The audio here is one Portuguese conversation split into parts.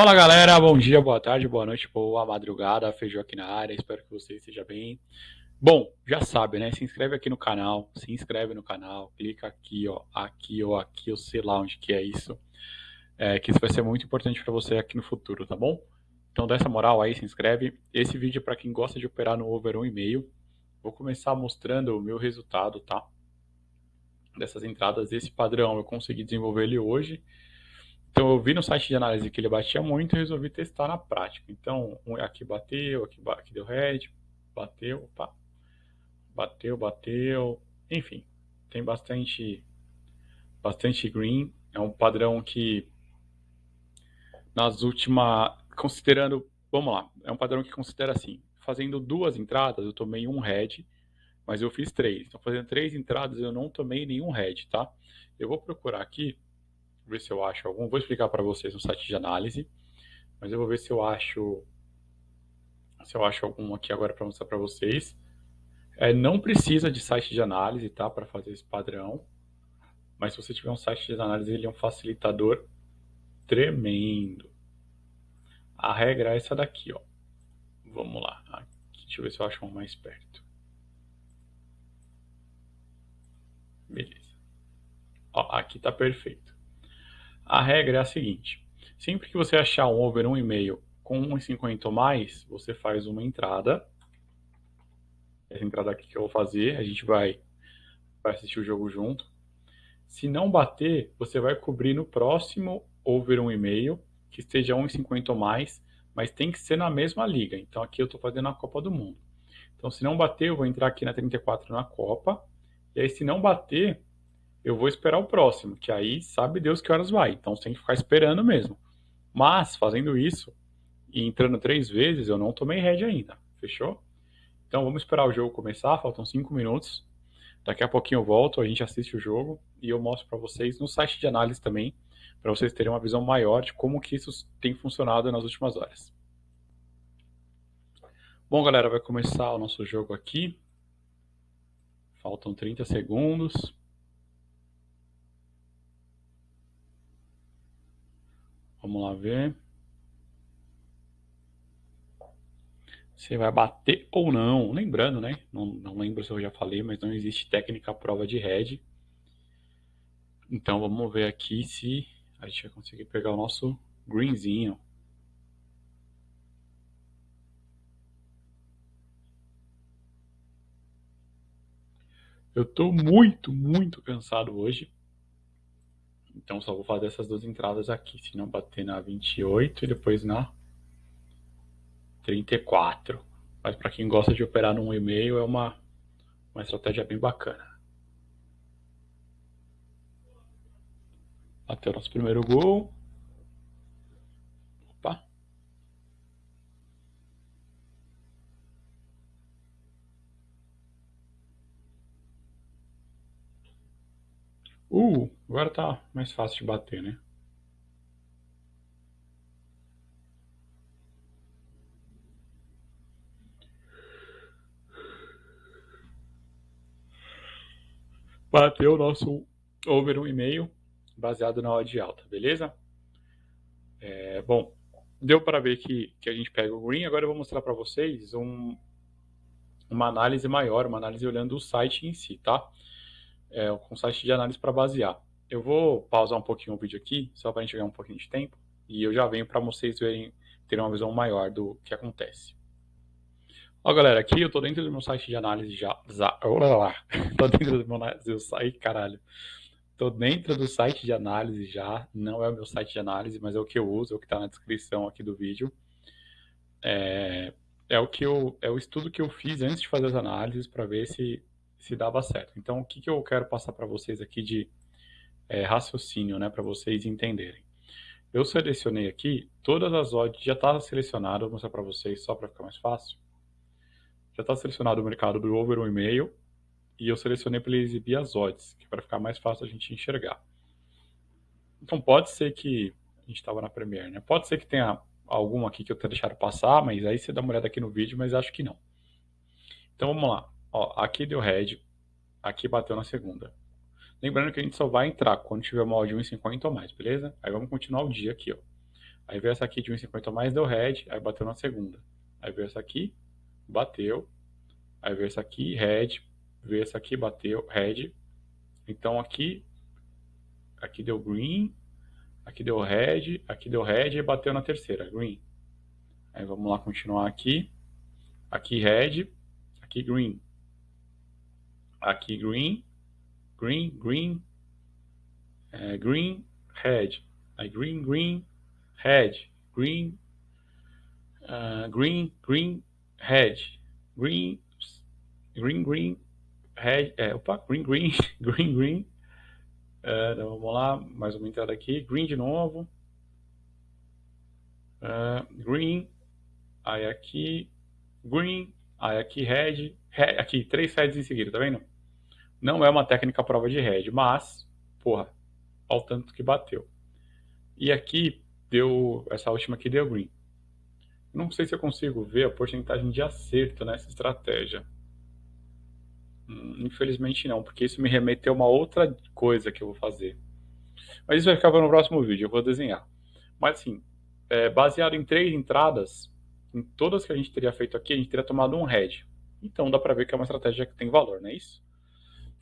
Fala galera, bom dia, boa tarde, boa noite, boa madrugada, Feijão aqui na área, espero que você esteja bem. Bom, já sabe, né? Se inscreve aqui no canal, se inscreve no canal, clica aqui, ó, aqui ou aqui, eu sei lá onde que é isso, é, que isso vai ser muito importante para você aqui no futuro, tá bom? Então dá essa moral aí, se inscreve. Esse vídeo é para quem gosta de operar no over 1,5. Vou começar mostrando o meu resultado, tá? Dessas entradas, esse padrão eu consegui desenvolver ele hoje. Então eu vi no site de análise que ele batia muito e resolvi testar na prática. Então aqui bateu, aqui, aqui deu red, bateu, opa, bateu, bateu, enfim, tem bastante, bastante green. É um padrão que nas últimas, considerando, vamos lá, é um padrão que considera assim, fazendo duas entradas eu tomei um red, mas eu fiz três. Então fazendo três entradas eu não tomei nenhum red, tá? Eu vou procurar aqui ver se eu acho algum. Vou explicar para vocês no site de análise, mas eu vou ver se eu acho se eu acho algum aqui agora para mostrar para vocês. É, não precisa de site de análise, tá, para fazer esse padrão. Mas se você tiver um site de análise, ele é um facilitador tremendo. A regra é essa daqui, ó. Vamos lá. Aqui, deixa eu ver se eu acho um mais perto. Beleza. Ó, aqui tá perfeito. A regra é a seguinte: sempre que você achar um over 1,5 com 1,50 ou mais, você faz uma entrada. Essa entrada aqui que eu vou fazer, a gente vai, vai assistir o jogo junto. Se não bater, você vai cobrir no próximo over 1,5 que esteja 1,50 ou mais, mas tem que ser na mesma liga. Então aqui eu estou fazendo a Copa do Mundo. Então se não bater, eu vou entrar aqui na 34 na Copa. E aí se não bater, eu vou esperar o próximo, que aí sabe Deus que horas vai. Então você tem que ficar esperando mesmo. Mas, fazendo isso e entrando três vezes, eu não tomei head ainda. Fechou? Então vamos esperar o jogo começar, faltam cinco minutos. Daqui a pouquinho eu volto, a gente assiste o jogo e eu mostro para vocês no site de análise também, para vocês terem uma visão maior de como que isso tem funcionado nas últimas horas. Bom, galera, vai começar o nosso jogo aqui. Faltam 30 segundos. Vamos lá ver. Se vai bater ou não. Lembrando, né? Não, não lembro se eu já falei, mas não existe técnica prova de head. Então vamos ver aqui se a gente vai conseguir pegar o nosso greenzinho. Eu tô muito, muito cansado hoje. Então só vou fazer essas duas entradas aqui, se não bater na 28 e depois na 34. Mas para quem gosta de operar no 1,5 é uma, uma estratégia bem bacana. Bateu nosso primeiro gol. Uh, agora tá mais fácil de bater, né? Bateu o nosso over 1,5 baseado na odd alta, beleza? É, bom, deu para ver que, que a gente pega o green. Agora eu vou mostrar para vocês um, uma análise maior, uma análise olhando o site em si, tá? É, com site de análise para basear. Eu vou pausar um pouquinho o vídeo aqui, só para a gente ganhar um pouquinho de tempo, e eu já venho para vocês verem, terem uma visão maior do que acontece. Ó, galera, aqui eu estou dentro do meu site de análise já. já olha lá, tô dentro do meu eu saí, caralho. Estou dentro do site de análise já, não é o meu site de análise, mas é o que eu uso, é o que está na descrição aqui do vídeo. É, é o que eu, é o estudo que eu fiz antes de fazer as análises para ver se se dava certo. Então, o que, que eu quero passar para vocês aqui de é, raciocínio, né, para vocês entenderem. Eu selecionei aqui todas as odds, já está selecionado, vou mostrar para vocês só para ficar mais fácil. Já está selecionado o mercado do over 1,5 e eu selecionei para ele exibir as odds, que é para ficar mais fácil a gente enxergar. Então pode ser que a gente estava na Premiere, né? Pode ser que tenha alguma aqui que eu tenha deixado passar, mas aí você dá uma olhada aqui no vídeo, mas acho que não. Então vamos lá. Ó, aqui deu red, aqui bateu na segunda. Lembrando que a gente só vai entrar quando tiver uma odd 1,50 ou mais, beleza? Aí vamos continuar o dia aqui, ó. Aí veio essa aqui de 1,50 mais, deu head, aí bateu na segunda. Aí veio essa aqui, bateu. Aí veio essa aqui, head, veio essa aqui, bateu, head. Então aqui, aqui deu green, aqui deu red, aqui deu red e bateu na terceira, green. Aí vamos lá continuar aqui. Aqui red, aqui green. Aqui green, green, green, é, green, red. Aí green, green, red, green, uh, green, green, red, green, green, green, red, é, opa, green, green, green, green. Uh, então vamos lá, mais uma entrada aqui, green de novo. Uh, green, aí aqui, green, aí aqui red, red, aqui três heads em seguida, tá vendo? Não é uma técnica prova de red, mas, porra, olha o tanto que bateu. E aqui deu, essa última aqui deu green. Não sei se eu consigo ver a porcentagem de acerto nessa estratégia. Hum, infelizmente não, porque isso me remeteu a uma outra coisa que eu vou fazer. Mas isso vai ficar para no próximo vídeo, eu vou desenhar. Mas assim, é, baseado em três entradas, em todas que a gente teria feito aqui, a gente teria tomado um head. Então dá para ver que é uma estratégia que tem valor, não é isso?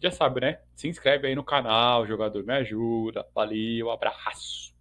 Já sabe, né? Se inscreve aí no canal, jogador me ajuda. Valeu, abraço!